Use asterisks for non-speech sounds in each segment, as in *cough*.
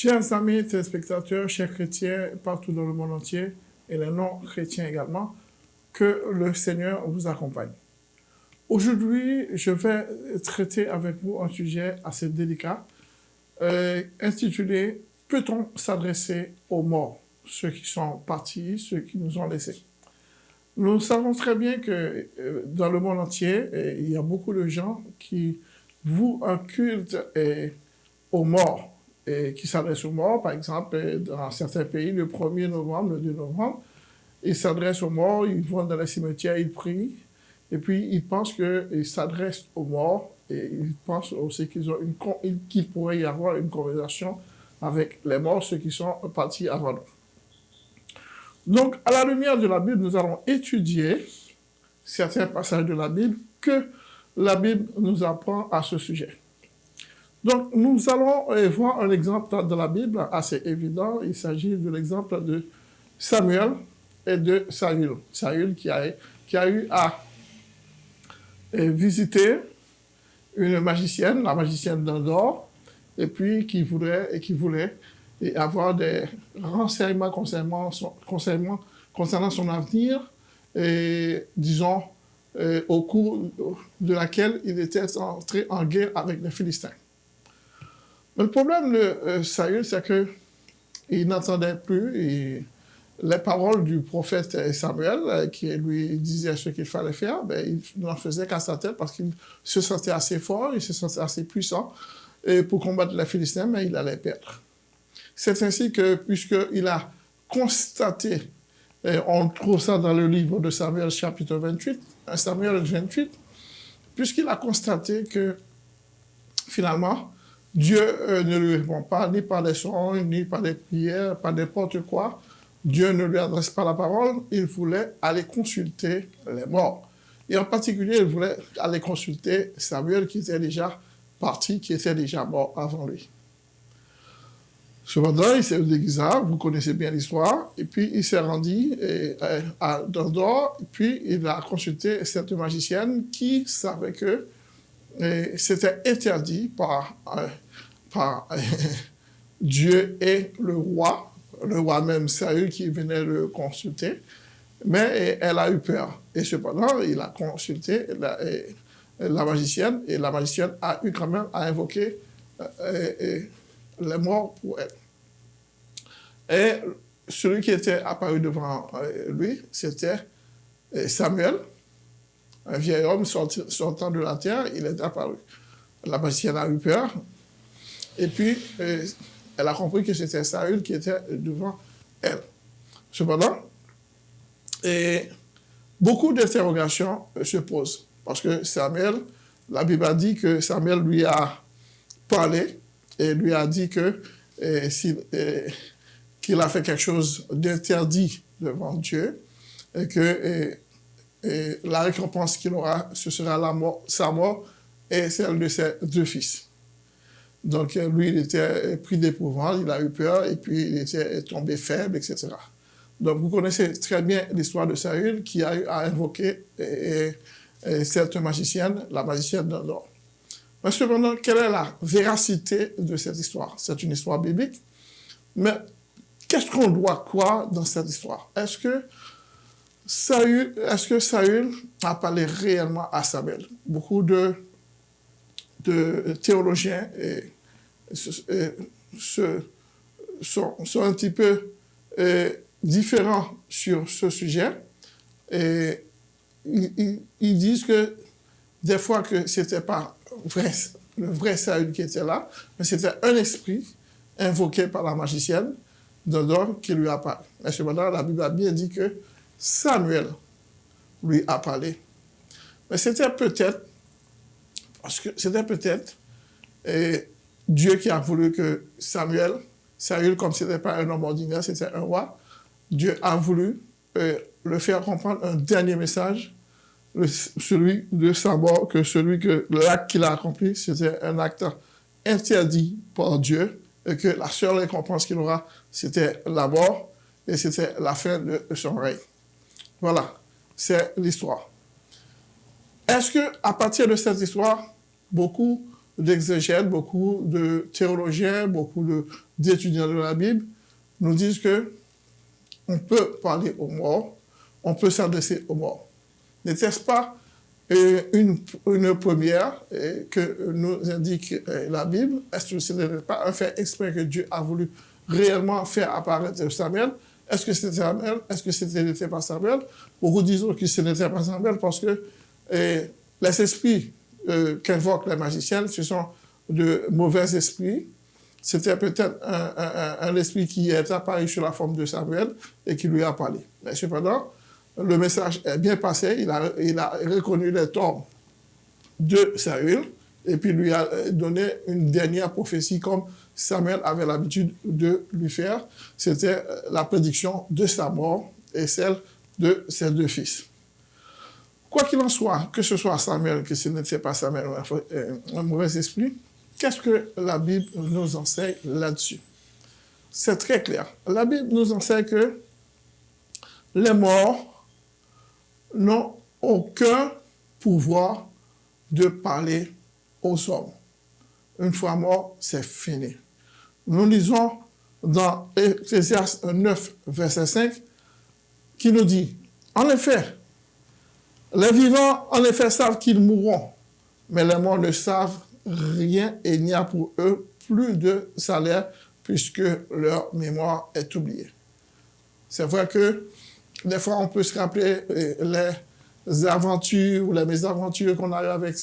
Chers amis téléspectateurs, chers chrétiens partout dans le monde entier et les non-chrétiens également, que le Seigneur vous accompagne. Aujourd'hui, je vais traiter avec vous un sujet assez délicat euh, intitulé « Peut-on s'adresser aux morts, ceux qui sont partis, ceux qui nous ont laissés ?» Nous savons très bien que euh, dans le monde entier, il y a beaucoup de gens qui vouent un culte aux morts, et qui s'adressent aux morts. Par exemple, dans certains pays, le 1er novembre, le 2 novembre, ils s'adressent aux morts, ils vont dans les cimetières, ils prient, et puis ils pensent qu'ils s'adressent aux morts, et ils pensent aussi qu'il pourrait y avoir une conversation avec les morts, ceux qui sont partis avant nous. Donc, à la lumière de la Bible, nous allons étudier certains passages de la Bible que la Bible nous apprend à ce sujet. Donc, nous allons euh, voir un exemple de la Bible assez évident. Il s'agit de l'exemple de Samuel et de Saül. Saül qui a, qui a eu à euh, visiter une magicienne, la magicienne d'Andorre, et puis qui voulait, et qui voulait avoir des renseignements concernant son, concernant son avenir, et disons, euh, au cours de laquelle il était entré en guerre avec les Philistins. Le problème de euh, Saül, c'est qu'il n'entendait plus les paroles du prophète Samuel, euh, qui lui disait ce qu'il fallait faire, ben, il n'en faisait qu'à sa tête parce qu'il se sentait assez fort, il se sentait assez puissant et pour combattre les Philistins, mais il allait perdre. C'est ainsi que, puisqu'il a constaté, on trouve ça dans le livre de Samuel chapitre 28, Samuel 28, puisqu'il a constaté que finalement, Dieu euh, ne lui répond pas ni par des songes, ni par des prières, par n'importe quoi. Dieu ne lui adresse pas la parole, il voulait aller consulter les morts. Et en particulier, il voulait aller consulter Samuel qui était déjà parti, qui était déjà mort avant lui. Cependant, il s'est déguisé, vous connaissez bien l'histoire, et puis il s'est rendu euh, à Dordor, et puis il a consulté cette magicienne qui savait que c'était interdit par, euh, par Dieu et le roi, le roi même Saül qui venait le consulter, mais elle a eu peur. Et cependant, il a consulté la, magicienne, et la magicienne a eu quand même à invoquer les morts pour elle. Et celui qui était apparu devant euh, lui, c'était euh, Samuel, un vieil homme sortant de la terre, il est apparu. La magicienne a eu peur, et puis euh, elle a compris que c'était Saül qui était devant elle. Cependant, beaucoup d'interrogations se posent, parce que Samuel, la Bible a dit que Samuel lui a parlé, et lui a dit que qu'il a fait quelque chose d'interdit devant Dieu et que la récompense qu'il aura, ce sera sa mort et celle de ses deux fils. Donc lui, il était pris d'épouvante, il a eu peur et puis il était tombé faible, etc. Donc vous connaissez très bien l'histoire de Saül qui a eu cette magicienne, la magicienne d'Andorre. Mais cependant, quelle est la véracité de cette histoire? C'est une histoire biblique, mais qu'est-ce qu'on doit croire dans cette histoire? Est-ce que Saül, est-ce que Saül a parlé réellement à Samuel? Beaucoup de, de théologiens sont, un petit peu différents sur ce sujet. Et ils, disent que des fois que c'était pas vrai, le vrai Saül qui était là, mais c'était un esprit invoqué par la magicienne d'Odor qui lui a parlé. Mais cependant, la Bible a bien dit que Samuel lui a parlé. Mais c'était peut-être, parce que c'était peut-être Dieu qui a voulu que Samuel, Samuel, comme ce n'était pas un homme ordinaire, c'était un roi, Dieu a voulu euh, le faire comprendre un dernier message celui de sa mort, que celui que l'acte qu'il a accompli, c'était un acte interdit par Dieu, et que la seule récompense qu'il aura, c'était la mort, et c'était la fin de son règne. Voilà, c'est l'histoire. Est-ce que à partir de cette histoire, beaucoup d'exégètes, beaucoup de théologiens, beaucoup d'étudiants de, la Bible nous disent que on peut parler aux morts, on peut s'adresser aux morts. N'était-ce pas euh, une, une, première euh, que nous indique euh, la Bible? Est-ce que ce n'est pas un fait exprès que Dieu a voulu réellement faire apparaître Samuel? Est-ce que c'était Samuel Est-ce que ce n'était pas Samuel Beaucoup disent que ce n'était pas Samuel parce que les esprits qu'invoquent les magiciens, ce sont de mauvais esprits. C'était peut-être un, esprit qui est apparu sur la forme de Samuel et qui lui a parlé. Mais cependant, le message est bien passé, il a, reconnu les torts de Saül, et puis lui a donné une dernière prophétie comme Samuel avait l'habitude de lui faire. C'était euh, la prédiction de sa mort et celle de ses deux fils. Quoi qu'il en soit, que ce soit Samuel, que ce n'était pas Samuel, un mauvais esprit, qu'est-ce que la Bible nous enseigne là-dessus? C'est très clair. La Bible nous enseigne que les morts n'ont aucun pouvoir de parler aux hommes. Une fois mort, c'est fini. Nous lisons dans Ecclésiaste 9, verset 5, qui nous dit, en effet, les vivants, en effet, savent qu'ils mourront, mais les morts ne savent rien et il n'y a pour eux plus de salaire puisque leur mémoire est oubliée. C'est vrai que des fois, on peut se rappeler euh, les aventures ou les mésaventures qu'on a eues avec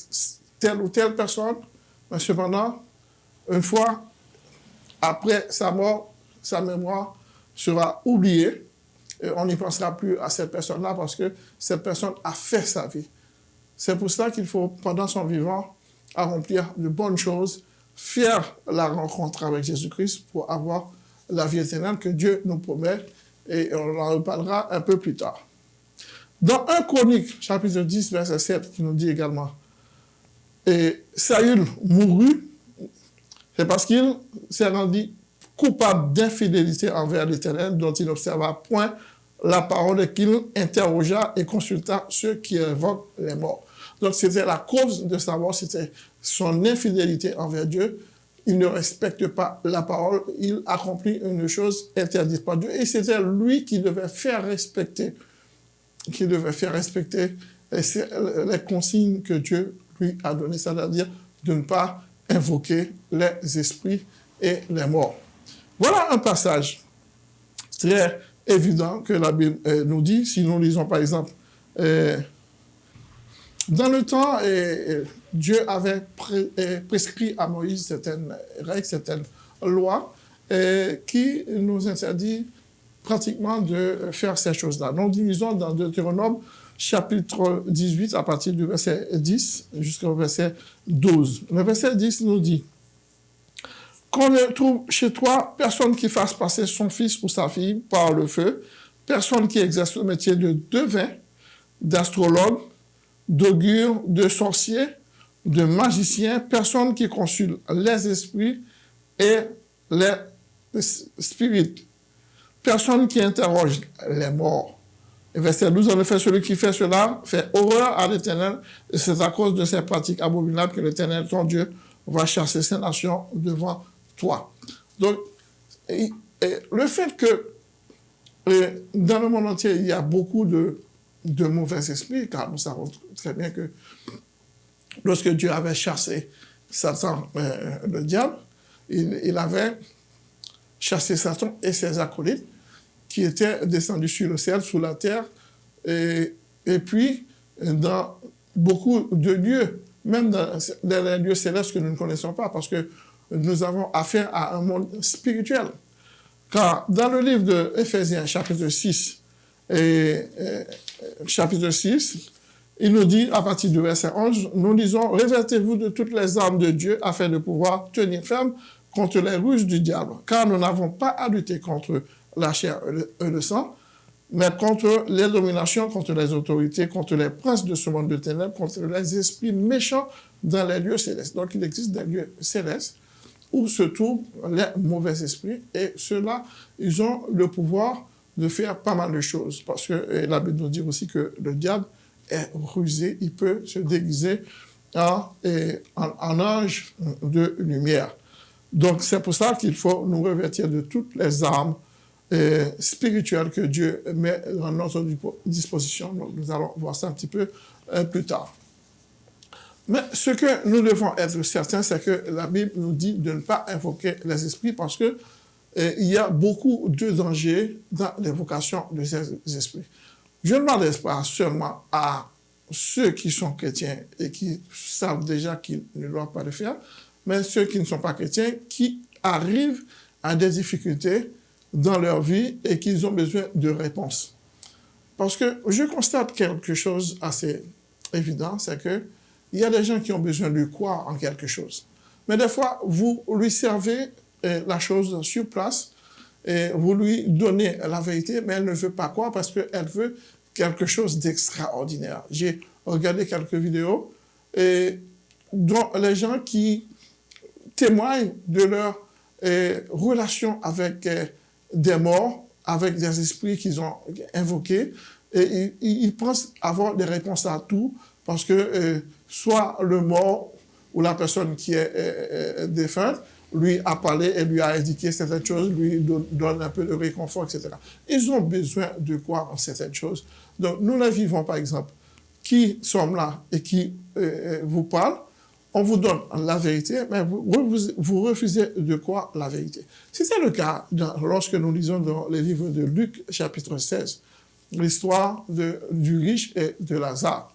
telle ou telle personne, mais cependant, une fois après sa mort, sa mémoire sera oubliée et on n'y pensera plus à cette personne-là parce que cette personne a fait sa vie. C'est pour cela qu'il faut, pendant son vivant, accomplir de bonnes choses, faire la rencontre avec Jésus-Christ pour avoir la vie éternelle que Dieu nous promet et on en reparlera un peu plus tard. Dans 1 Chronique, chapitre 10, verset 7, qui nous dit également, et Saül mourut, c'est parce qu'il s'est rendu coupable d'infidélité envers l'Éternel, dont il n'observa point la parole et qu'il interrogea et consulta ceux qui évoquent les morts. Donc c'était la cause de sa mort, c'était son infidélité envers Dieu, il ne respecte pas la parole, il accomplit une chose interdite par Dieu. Et c'était lui qui devait faire respecter, qui devait faire respecter les consignes que Dieu lui a données, c'est-à-dire de ne pas invoquer les esprits et les morts. Voilà un passage très évident que la Bible euh, nous dit. Si nous lisons par exemple euh, dans le temps, Dieu avait prescrit à Moïse certaines règles, certaines lois qui nous interdit pratiquement de faire ces choses-là. Nous disons dans Deutéronome chapitre 18 à partir du verset 10 jusqu'au verset 12. Le verset 10 nous dit qu'on ne trouve chez toi personne qui fasse passer son fils ou sa fille par le feu, personne qui exerce le métier de devin, d'astrologue, d'augure, de sorcier, de magicien, personne qui consulte les esprits et les spirites, personne qui interroge les morts. Et verset 12, en effet, celui qui fait cela fait horreur à l'Éternel, et c'est à cause de ces pratiques abominables que l'Éternel, ton Dieu, va chasser ces nations devant toi. Donc, le fait que dans le monde entier, il y a beaucoup de de mauvais esprits, car nous savons très bien que lorsque Dieu avait chassé Satan, euh, le diable, il, avait chassé Satan et ses acolytes qui étaient descendus sur le ciel, sous la terre, et, puis dans beaucoup de lieux, même dans, les lieux célestes que nous ne connaissons pas, parce que nous avons affaire à un monde spirituel. Car dans le livre de Éphésiens, chapitre 6, et, chapitre 6, il nous dit, à partir du verset 11, nous disons, revêtez-vous de toutes les armes de Dieu afin de pouvoir tenir ferme contre les ruses du diable, car nous n'avons pas à lutter contre la chair et le sang, mais contre les dominations, contre les autorités, contre les princes de ce monde de ténèbres, contre les esprits méchants dans les lieux célestes. Donc il existe des lieux célestes où se trouvent les mauvais esprits, et ceux-là, ils ont le pouvoir de faire pas mal de choses. Parce que la Bible nous dit aussi que le diable est rusé, il peut se déguiser en, en, ange de lumière. Donc, c'est pour ça qu'il faut nous revêtir de toutes les armes euh, que Dieu met à notre disposition. Nous allons voir ça un petit peu euh, plus tard. Mais ce que nous devons être certains, c'est que la Bible nous dit de ne pas invoquer les esprits parce que euh, il y a beaucoup de dangers dans l'invocation de ces esprits. Je ne m'adresse pas seulement à ceux qui sont chrétiens et qui savent déjà qu'ils ne doivent pas le faire, mais ceux qui ne sont pas chrétiens, qui arrivent à des difficultés dans leur vie et qu'ils ont besoin de réponses. Parce que je constate quelque chose assez évident, c'est que il y a des gens qui ont besoin de croire en quelque chose. Mais des fois, vous lui servez euh, la chose sur place, et vous lui donnez la vérité, mais elle ne veut pas croire parce qu'elle veut quelque chose d'extraordinaire. J'ai regardé quelques vidéos et dont les gens qui témoignent de leur euh, relation avec euh, des morts, avec des esprits qu'ils ont invoqués, et ils, pensent avoir des réponses à tout, parce que euh, soit le mort ou la personne qui est défunte, lui a parlé et lui a indiqué certaines choses, lui donne, un peu de réconfort, etc. Ils ont besoin de croire en certaines choses. Donc, nous les vivons, par exemple, qui sommes là et qui vous parlent, on vous donne la vérité, mais vous, refusez de croire la vérité. C'est le cas lorsque nous lisons dans les livres de Luc, chapitre 16, l'histoire du riche et de Lazare.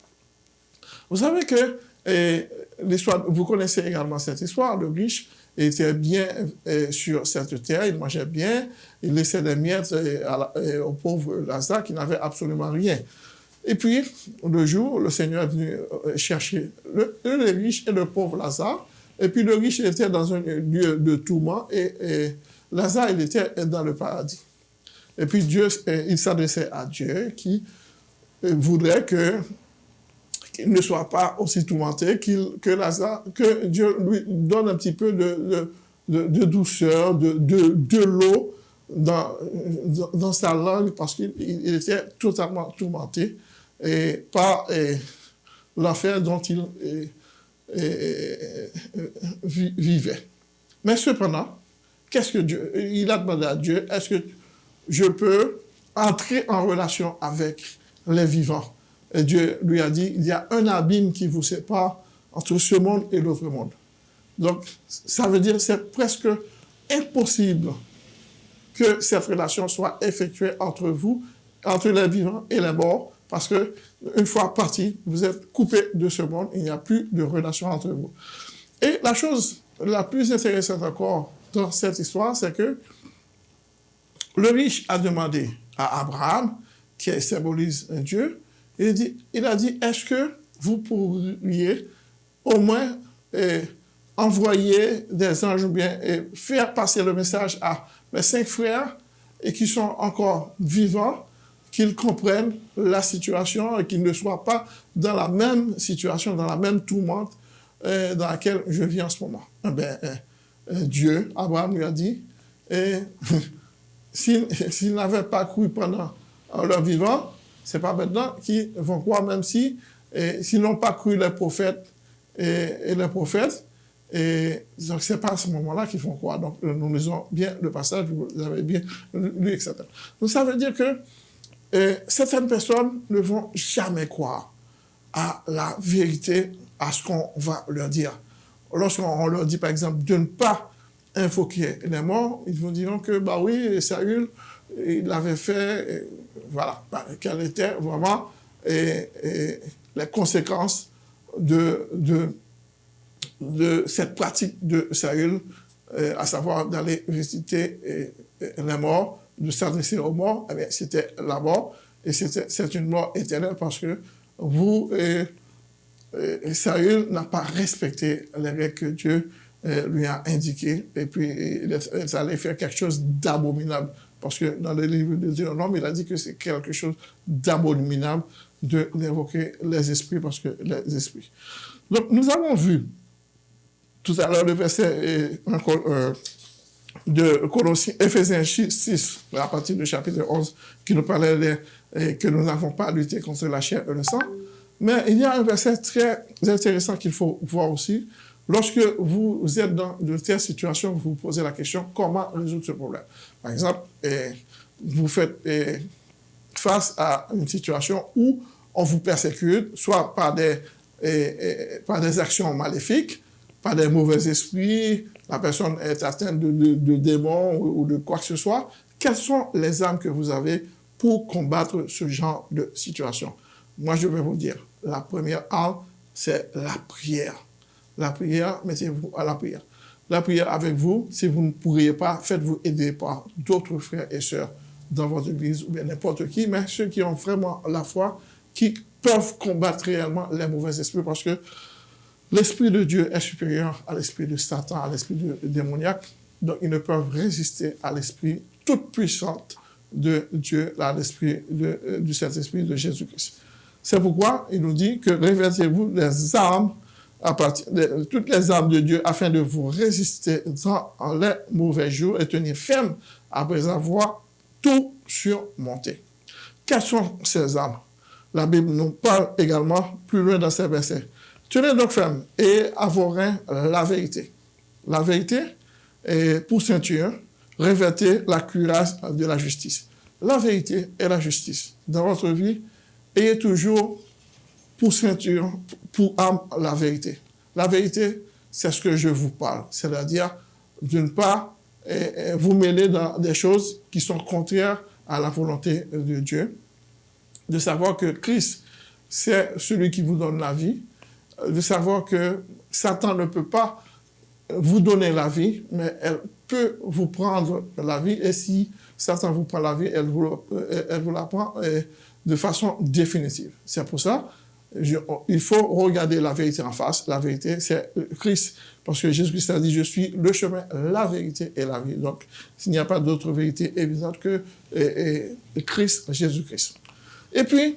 Vous savez que l'histoire, vous connaissez également cette histoire, le riche était bien sur cette terre, il mangeait bien, il laissait des miettes au pauvre Lazare qui n'avait absolument rien. Et puis, le jour, le Seigneur est venu euh, chercher le, riche et le pauvre Lazare. Et puis, le riche était dans un lieu de tourment et, Lazare, était dans le paradis. Et puis, Dieu, il s'adressait à Dieu qui euh, voudrait qu'il ne soit pas aussi tourmenté, que Lazare, que Dieu lui donne un petit peu de, de, douceur, de, de l'eau dans, dans, sa langue parce qu'il était totalement tourmenté et par l'affaire dont il vivait. Mais cependant, qu'est-ce que Dieu, il a demandé à Dieu, est-ce que je peux entrer en relation avec les vivants? Et Dieu lui a dit, il y a un abîme qui vous sépare entre ce monde et l'autre monde. Donc, ça veut dire que c'est presque impossible que cette relation soit effectuée entre vous, entre les vivants et les morts, parce que une fois parti, vous êtes coupé de ce monde, il n'y a plus de relation entre vous. Et la chose la plus intéressante encore dans cette histoire, c'est que le riche a demandé à Abraham, qui symbolise un Dieu, il, dit, il a dit, est-ce que vous pourriez au moins eh, envoyer des anges bien et faire passer le message à mes cinq frères et qui sont encore vivants qu'ils comprennent la situation et qu'ils ne soient pas dans la même situation, dans la même tourmente euh, dans laquelle je vis en ce moment. Eh euh, euh, Dieu, Abraham lui a dit, *laughs* s'ils *laughs* n'avaient pas cru pendant leur vivant, c'est pas maintenant qu'ils vont croire, même si s'ils n'ont pas cru les prophètes et, les prophètes, et donc, c'est pas à ce moment-là qu'ils font croire. Donc, nous lisons bien le passage, vous avez bien lu, etc. Donc, ça veut dire que et certaines personnes ne vont jamais croire à la vérité, à ce qu'on va leur dire. Lorsqu'on leur dit, par exemple, de ne pas invoquer les morts, ils vont dire que, bah oui, Saül, il l'avait fait, voilà, bah, quelles étaient vraiment les conséquences de, cette pratique de Saül, à savoir d'aller visiter les morts de s'adresser aux morts, eh c'était la mort, et c'est une mort éternelle parce que vous, et, Saül n'a pas respecté les règles que Dieu euh, lui a indiquées, et puis il, allait faire quelque chose d'abominable. Parce que dans le livre de Dieu, il a dit que c'est quelque chose d'abominable d'évoquer les esprits, parce que les esprits. Donc, nous avons vu tout à l'heure le verset, euh, de Colossiens, Ephésiens 6, à partir du chapitre 11, qui nous parlait que nous n'avons pas à lutter contre la chair et le sang, Mais il y a un verset très intéressant qu'il faut voir aussi. Lorsque vous êtes dans de telles situations, vous vous posez la question comment résoudre ce problème? Par exemple, vous faites face à une situation où on vous persécute, soit par des, par des actions maléfiques, par des mauvais esprits, la personne est atteinte de, démons ou, de quoi que ce soit. Quelles sont les armes que vous avez pour combattre ce genre de situation? Moi, je vais vous dire, la première arme, c'est la prière. La prière, mettez-vous à la prière. La prière avec vous, si vous ne pourriez pas, faites-vous aider par d'autres frères et sœurs dans votre église ou bien n'importe qui, mais ceux qui ont vraiment la foi, qui peuvent combattre réellement les mauvais esprits parce que l'esprit de Dieu est supérieur à l'esprit de Satan, à l'esprit démoniaque. Donc, ils ne peuvent résister à l'esprit toute puissante de Dieu, à l'esprit euh, du Saint-Esprit de Jésus-Christ. C'est pourquoi il nous dit que réveillez-vous les armes à partir de toutes les armes de Dieu afin de vous résister dans les mauvais jours et tenir ferme après avoir tout surmonté. Quelles sont ces armes? La Bible nous parle également plus loin dans ces versets. Tenez donc ferme et reins la vérité. La vérité est pour ceinture, revêtez la cuirasse de la justice. La vérité et la justice. Dans votre vie, ayez toujours pour ceinture, pour âme, la vérité. La vérité, c'est ce que je vous parle. C'est-à-dire, d'une part, vous mêler dans des choses qui sont contraires à la volonté de Dieu. De savoir que Christ, c'est celui qui vous donne la vie. De savoir que Satan ne peut pas vous donner la vie, mais elle peut vous prendre la vie. Et si Satan vous prend la vie, elle vous, elle vous la prend de façon définitive. C'est pour ça il faut regarder la vérité en face. La vérité, c'est Christ. Parce que Jésus-Christ a dit, je suis le chemin, la vérité et la vie. Donc, s'il n'y a pas d'autre vérité évidente que Christ, Jésus-Christ. Et puis,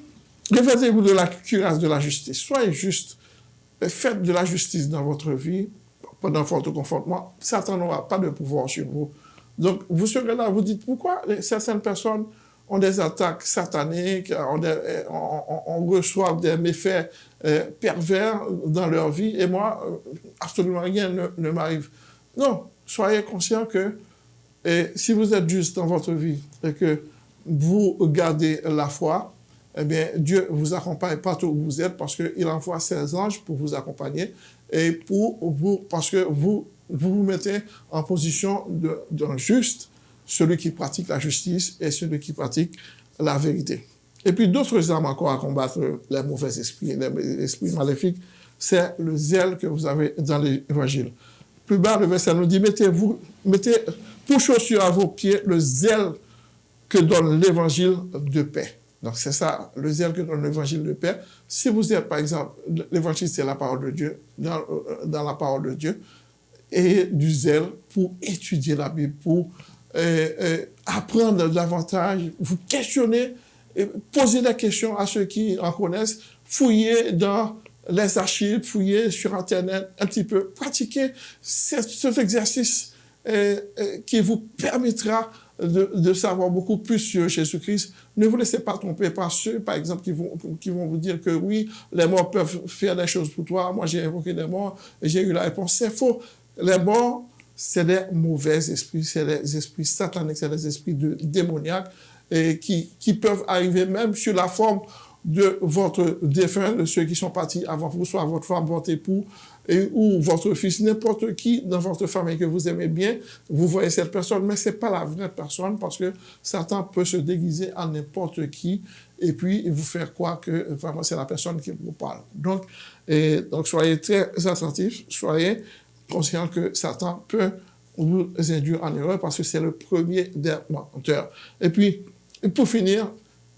réveillez-vous de la cuirasse de la justice. Soyez juste. Faites de la justice dans votre vie pendant votre confortement. Satan n'aura pas de pouvoir sur vous. Donc, vous serez là, vous dites, pourquoi certaines personnes ont des attaques sataniques, on, reçoit des méfaits euh, pervers dans leur vie, et moi, euh, absolument rien ne, m'arrive. Non, soyez conscient que si vous êtes juste dans votre vie et que vous gardez la foi, eh bien, Dieu vous accompagne partout où vous êtes parce qu'il envoie ses anges pour vous accompagner et pour vous, parce que vous vous, mettez en position d'un juste celui qui pratique la justice et celui qui pratique la vérité. Et puis d'autres armes encore à combattre les mauvais esprits, les esprits maléfiques, c'est le zèle que vous avez dans l'évangile. Plus bas, le verset nous dit, mettez-vous, mettez pour chaussure à vos pieds le zèle que donne l'évangile de paix. Donc c'est ça, le zèle que donne l'évangile de paix. Si vous êtes, par exemple, l'évangile c'est la parole de Dieu, dans, euh, dans la parole de Dieu, et du zèle pour étudier la Bible, pour apprendre davantage, vous questionner, poser des questions à ceux qui en connaissent, fouiller dans les archives, fouiller sur Internet un petit peu, pratiquer cet, exercice qui vous permettra de, savoir beaucoup plus sur Jésus-Christ. Ne vous laissez pas tromper par ceux, par exemple, qui vont, qui vont vous dire que oui, les morts peuvent faire des choses pour toi. Moi, j'ai évoqué des morts, j'ai eu la réponse. C'est faux. Les morts c'est des mauvais esprits, c'est des esprits sataniques, c'est des esprits de, démoniaques et qui, qui peuvent arriver même sur la forme de votre défunt, de ceux qui sont partis avant vous, soit votre femme, votre époux, et, ou votre fils, n'importe qui dans votre famille que vous aimez bien, vous voyez cette personne, mais c'est pas la vraie personne parce que Satan peut se déguiser en n'importe qui et puis vous faire croire que vraiment c'est la personne qui vous parle. Donc, donc soyez très attentifs, soyez conscient que Satan peut vous induire en erreur parce que c'est le premier des menteurs. Et puis, pour finir,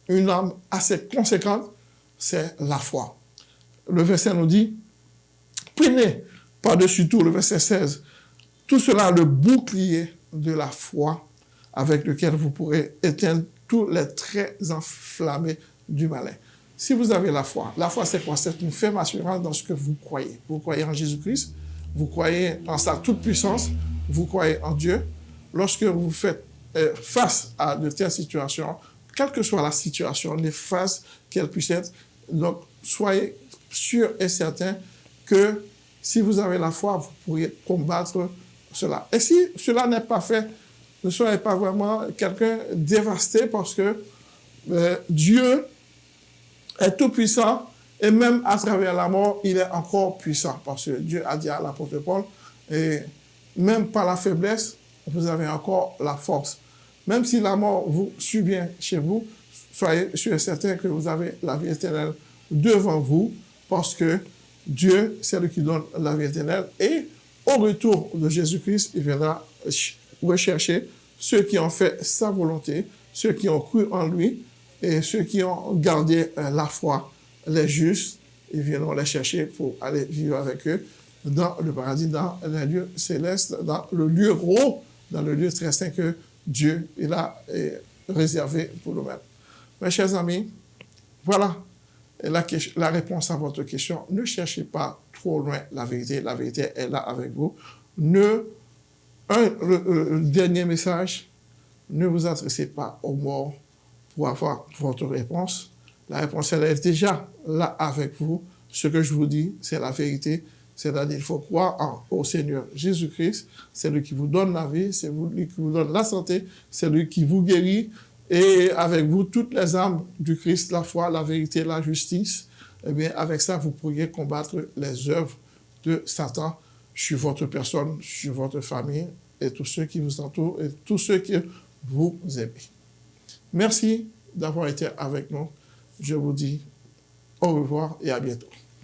une arme assez conséquente, c'est la foi. Le verset nous dit, prenez par-dessus tout, le verset 16, tout cela le bouclier de la foi avec lequel vous pourrez éteindre tous les traits enflammés du malin. Si vous avez la foi, la foi c'est quoi? C'est une ferme assurance dans ce que vous croyez. Vous croyez en Jésus-Christ, vous croyez en sa toute-puissance, vous croyez en Dieu. Lorsque vous faites euh, face à de telles situations, quelle que soit la situation, les phases qu'elle puisse être, donc soyez sûr et certain que si vous avez la foi, vous pourriez combattre cela. Et si cela n'est pas fait, ne soyez pas vraiment quelqu'un dévasté parce que euh, Dieu est tout puissant et même à travers la mort, il est encore puissant parce que Dieu a dit à l'apôtre Paul, et même par la faiblesse, vous avez encore la force. Même si la mort vous bien chez vous, soyez sûr et certain que vous avez la vie éternelle devant vous parce que Dieu, c'est lui qui donne la vie éternelle. Et au retour de Jésus-Christ, il viendra rechercher ceux qui ont fait sa volonté, ceux qui ont cru en lui et ceux qui ont gardé euh, la foi, les justes, ils viendront les chercher pour aller vivre avec eux dans le paradis, dans les lieux célestes, dans le lieu gros, dans le lieu très saint que Dieu il a réservé pour nous-mêmes. Mes chers amis, voilà la, réponse à votre question. Ne cherchez pas trop loin la vérité. La vérité est là avec vous. Ne, un, dernier message, ne vous adressez pas aux morts pour avoir votre réponse. La réponse, elle est déjà là avec vous. Ce que je vous dis, c'est la vérité. C'est-à-dire, il faut croire au Seigneur Jésus-Christ. C'est lui qui vous donne la vie, c'est lui qui vous donne la santé, c'est lui qui vous guérit. Et avec vous, toutes les armes du Christ, la foi, la vérité, la justice, eh bien, avec ça, vous pourriez combattre les œuvres de Satan sur votre personne, sur votre famille et tous ceux qui vous entourent et tous ceux que vous aimez. Merci d'avoir été avec nous. Je vous dis au revoir et à bientôt.